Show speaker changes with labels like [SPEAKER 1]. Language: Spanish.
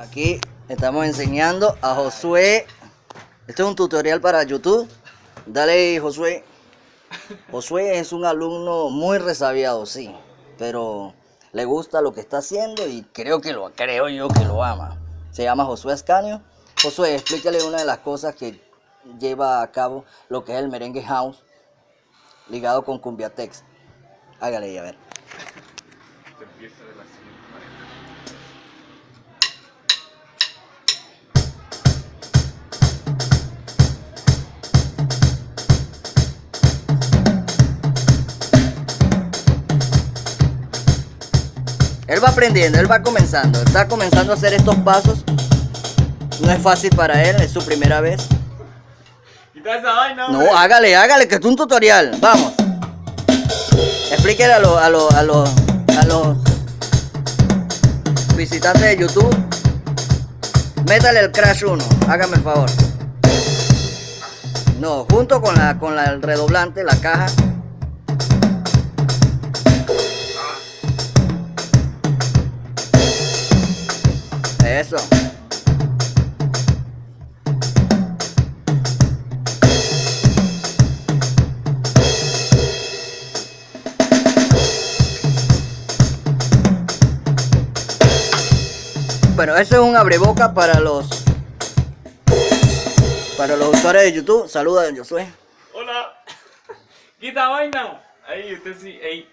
[SPEAKER 1] Aquí estamos enseñando a Josué. Este es un tutorial para YouTube. Dale, Josué. Josué es un alumno muy resabiado, sí, pero le gusta lo que está haciendo y creo que lo creo yo que lo ama. Se llama Josué Ascanio. Josué, explícale una de las cosas que lleva a cabo lo que es el merengue house ligado con Cumbiatex. Hágale y a ver. Él va aprendiendo, él va comenzando, está comenzando a hacer estos pasos. No es fácil para él, es su primera vez.
[SPEAKER 2] Esa vaina,
[SPEAKER 1] No, hágale, hágale, que es un tutorial. Vamos. Explíquele a los a los a los a los visitantes de YouTube. Métale el Crash 1, hágame el favor. No, junto con la con la, el redoblante, la caja. Eso. Bueno, eso es un abreboca para los para los usuarios de YouTube. Saluda, Josué.
[SPEAKER 2] Hola. Quita vaina. Ahí, usted sí. Ey.